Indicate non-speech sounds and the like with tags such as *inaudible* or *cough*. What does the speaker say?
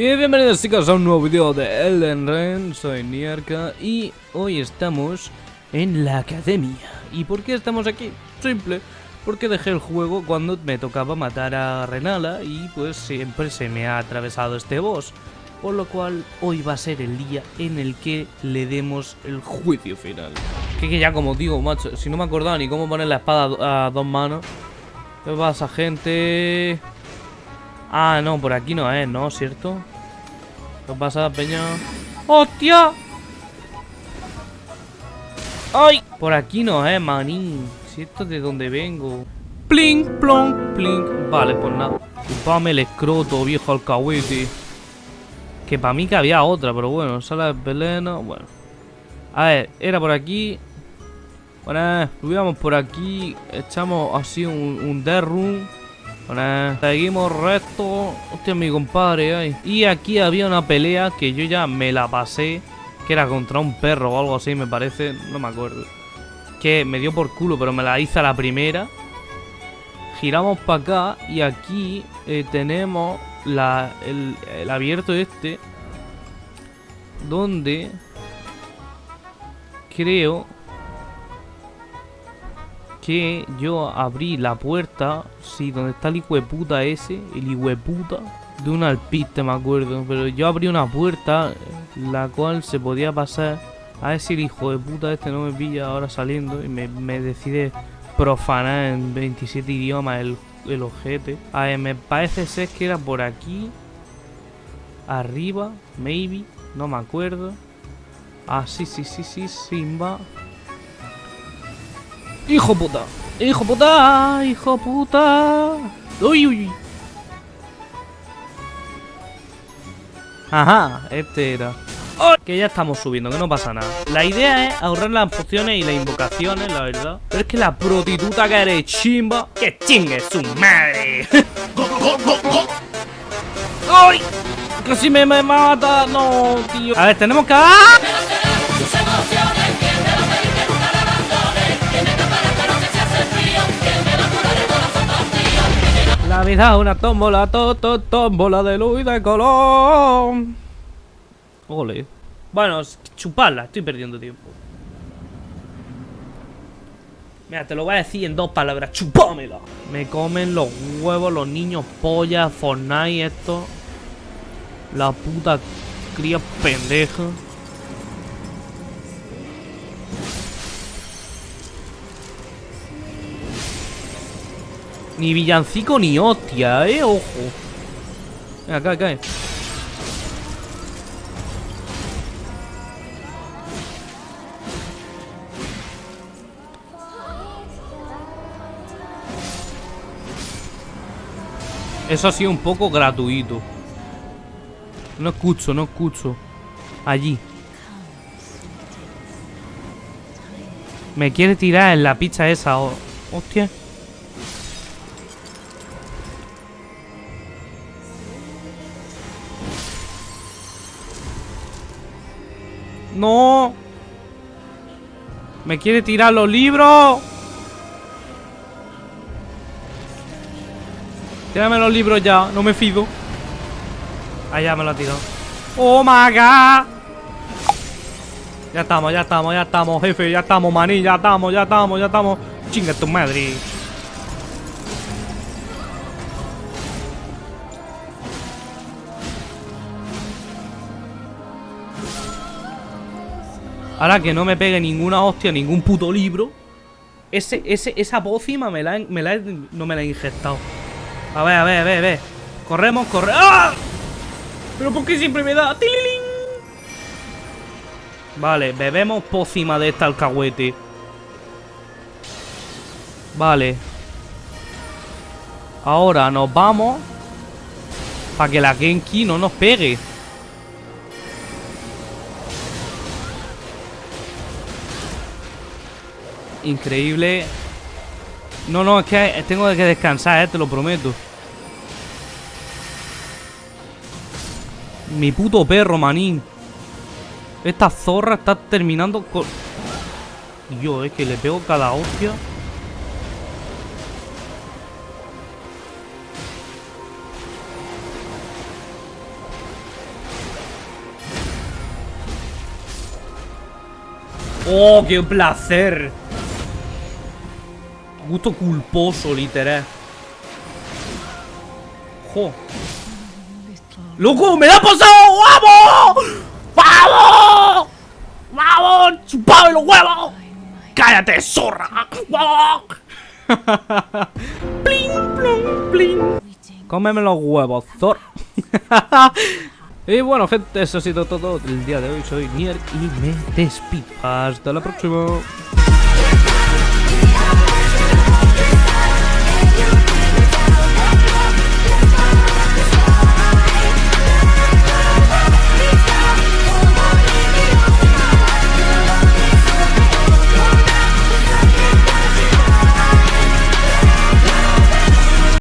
Y bienvenidos chicos a un nuevo vídeo de Elden Ring, soy Nierka y hoy estamos en la academia. ¿Y por qué estamos aquí? Simple, porque dejé el juego cuando me tocaba matar a Renala y pues siempre se me ha atravesado este boss. Por lo cual hoy va a ser el día en el que le demos el juicio final. Que, que ya como digo, macho, si no me acordaba ni cómo poner la espada a dos manos. ¿Qué pasa, gente? Ah, no, por aquí no es, ¿no? ¿Cierto? ¿Qué pasa, peña? ¡Hostia! ¡Ay! Por aquí no es, manín. ¿Cierto? De donde vengo. ¡Plink, plonk, plink! Vale, pues nada. Chupame el escroto, viejo alcahuete. Que para mí que había otra, pero bueno, sala de veleno, bueno. A ver, era por aquí. Bueno, subíamos por aquí, echamos así un, un room. Seguimos recto. Hostia, mi compadre. Y aquí había una pelea que yo ya me la pasé. Que era contra un perro o algo así, me parece. No me acuerdo. Que me dio por culo, pero me la hice a la primera. Giramos para acá y aquí eh, tenemos el abierto este. Donde creo que yo abrí la puerta, sí, donde está el hijo de puta ese, el hijo de puta, de un alpiste me acuerdo, pero yo abrí una puerta la cual se podía pasar, a ver si el hijo de puta este no me pilla ahora saliendo y me, me decide profanar en 27 idiomas el, el ojete. A ver, me parece ser que era por aquí, arriba, maybe, no me acuerdo. Ah, sí, sí, sí, sí, Simba. ¡Hijo puta! ¡Hijo puta! ¡Hijo puta! ¡Uy, uy! Ajá, este era. Que ya estamos subiendo, que no pasa nada. La idea es ahorrar las pociones y las invocaciones, la verdad. Pero es que la prostituta que eres chimba. ¡Que chingue su madre! *laughs* ¡Ay! ¡Casi me, me mata! No, tío. A ver, tenemos que. ¡Ah! Es una tómbola, to, to, tómbola de luz y de color. Ole. Bueno, chuparla, estoy perdiendo tiempo. Mira, te lo voy a decir en dos palabras, chupámela. Me comen los huevos, los niños pollas, Fortnite, esto. La puta cría pendeja. Ni villancico ni hostia, eh, ojo. Venga, cae, cae. Eso ha sido un poco gratuito. No escucho, no escucho. Allí. Me quiere tirar en la pizza esa. Hostia. No. Me quiere tirar los libros. Tírame los libros ya, no me fido. Allá me lo ha tirado. Oh my god. Ya estamos, ya estamos, ya estamos, jefe, ya estamos, maní, ya estamos, ya estamos, ya estamos. Chinga tu madre. Ahora que no me pegue ninguna hostia, ningún puto libro. Ese, ese, esa pócima me la, me la no me la he inyectado. A ver, a ver, a ver, a ver. Corremos, corremos. ¡Ah! Pero ¿por qué siempre me da? ¡Tililín! Vale, bebemos pócima de esta alcahuete. Vale. Ahora nos vamos. Para que la Genki no nos pegue. increíble. No, no, es que tengo que descansar, eh, te lo prometo. Mi puto perro, manín. Esta zorra está terminando con... Dios, es que le pego cada hostia. ¡Oh, qué placer! Gusto culposo, literal. ¡Jo! ¡Loco! ¡Me ha pasado! ¡Vamos! ¡Vamos! ¡Vamos! ¡Chupame los huevos! ¡Cállate, zorra! ¡Vamos! ¡Pling, plum, pling! Cómeme los huevos, zorra. *laughs* y bueno, gente, eso ha sido todo el día de hoy. Soy Nier y me despido. Hasta la próxima.